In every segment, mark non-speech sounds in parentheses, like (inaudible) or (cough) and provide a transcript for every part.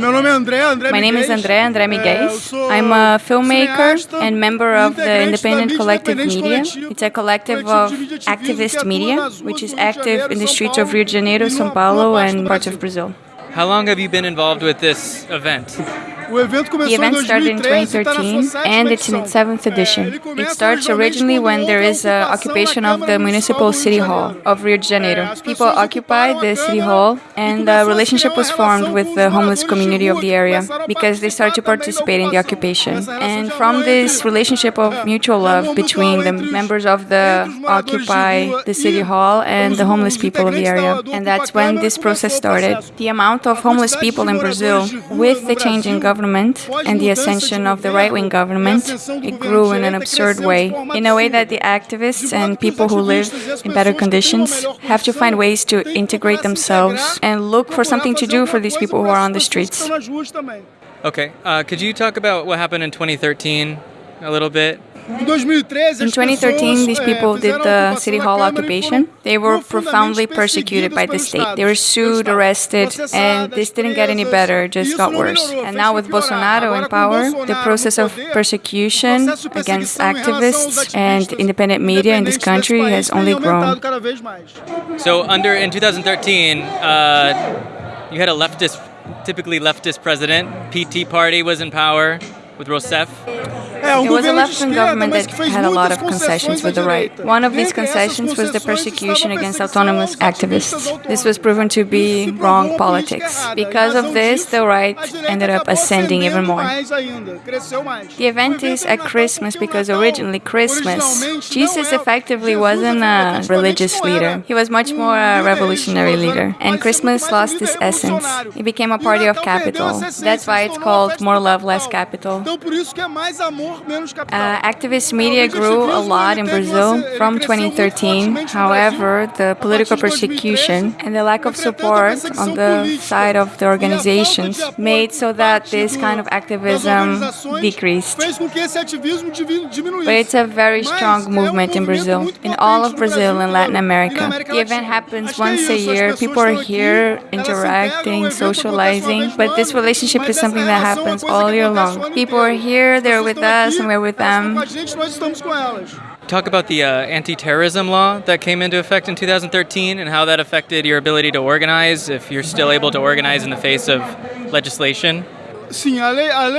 My name is André André Miguel. I'm a filmmaker and member of the Independent Collective Media. It's a collective of activist media, which is active in the streets of Rio de Janeiro, São Paulo, and parts of Brazil. How long have you been involved with this event? The event started in 2013 and it's in its seventh edition. It starts originally when there is an occupation of the municipal city hall of Rio de Janeiro. People occupied the city hall and a relationship was formed with the homeless community of the area because they started to participate in the occupation. And from this relationship of mutual love between the members of the Occupy the City Hall and the homeless people of the area. And that's when this process started. The amount of homeless people in Brazil with the change in government government and the ascension of the right wing government, it grew in an absurd way, in a way that the activists and people who live in better conditions have to find ways to integrate themselves and look for something to do for these people who are on the streets. Okay, uh, could you talk about what happened in 2013 a little bit? In 2013, these people did the city hall occupation. They were profoundly persecuted by the state. They were sued, arrested, and this didn't get any better, just got worse. And now with Bolsonaro in power, the process of persecution against activists and independent media in this country has only grown. So under in 2013, uh, you had a leftist, typically leftist president. PT Party was in power with Rousseff. It was a left-wing government that had a lot of concessions with the right. One of these concessions was the persecution against autonomous activists. This was proven to be wrong politics. Because of this, the right ended up ascending even more. The event is at Christmas because originally Christmas, Jesus effectively wasn't a religious leader. He was much more a revolutionary leader. And Christmas lost its essence. It became a party of capital. That's why it's called More Love, Less Capital. Uh, activist media grew a lot in Brazil from 2013. However, the political persecution and the lack of support on the side of the organizations made so that this kind of activism decreased. But it's a very strong movement in Brazil, in all of Brazil and Latin America. The event happens once a year. People are here interacting, socializing, but this relationship is something that happens all year long. People are here, they're with us, and we're with them. Talk about the uh, anti-terrorism law that came into effect in 2013 and how that affected your ability to organize, if you're still able to organize in the face of legislation.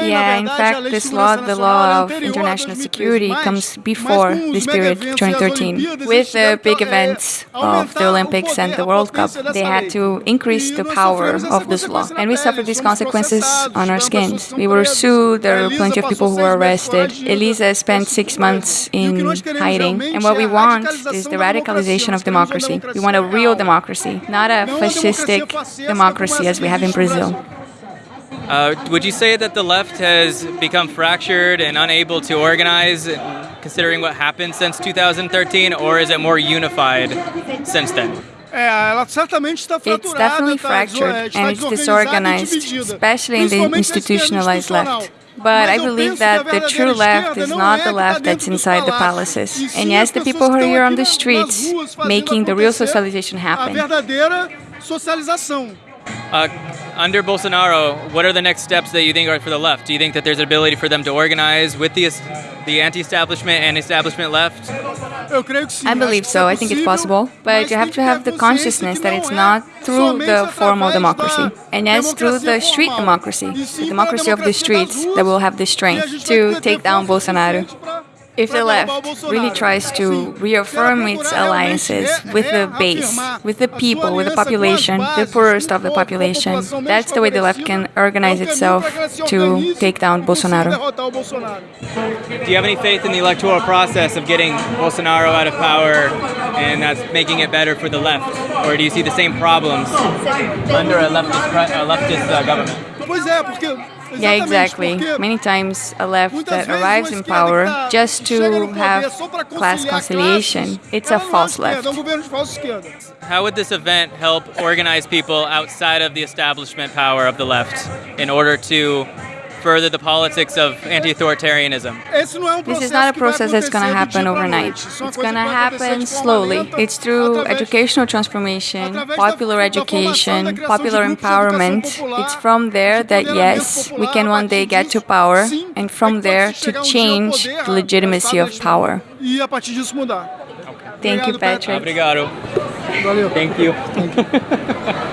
Yeah, in fact, this law, the law of international security, comes before this period, 2013. With the big events of the Olympics and the World Cup, they had to increase the power of this law. And we suffered these consequences on our skins. We were sued, there were plenty of people who were arrested. Elisa spent six months in hiding. And what we want is the radicalization of democracy. We want a real democracy, not a fascistic democracy as we have in Brazil. Uh, would you say that the left has become fractured and unable to organize, considering what happened since 2013, or is it more unified since then? It's definitely fractured and it's disorganized, especially in the institutionalized left. But I believe that the true left is not the left that's inside the palaces. And yes, the people who are here on the streets making the real socialization happen. Uh, under Bolsonaro, what are the next steps that you think are for the left? Do you think that there's an ability for them to organize with the the anti-establishment and establishment left? I believe so. I think it's possible, but you have to have the consciousness that it's not through the formal democracy, and yes, through the street democracy, the democracy of the streets, that will have the strength to take down Bolsonaro. If the left really tries to reaffirm its alliances with the base, with the people, with the population, the poorest of the population, that's the way the left can organize itself to take down Bolsonaro. Do you have any faith in the electoral process of getting Bolsonaro out of power and that's making it better for the left? Or do you see the same problems under a leftist, a leftist uh, government? Yeah, exactly. Many times a left that arrives in power just to have class conciliation, it's a false left. How would this event help organize people outside of the establishment power of the left in order to further the politics of anti-authoritarianism? This is not a process that's going to happen overnight. It's going to happen slowly. It's through educational transformation, popular education, popular empowerment. It's from there that, yes, we can one day get to power, and from there to change the legitimacy of power. Thank you, Patrick. Obrigado. Valeu. Thank you. (laughs)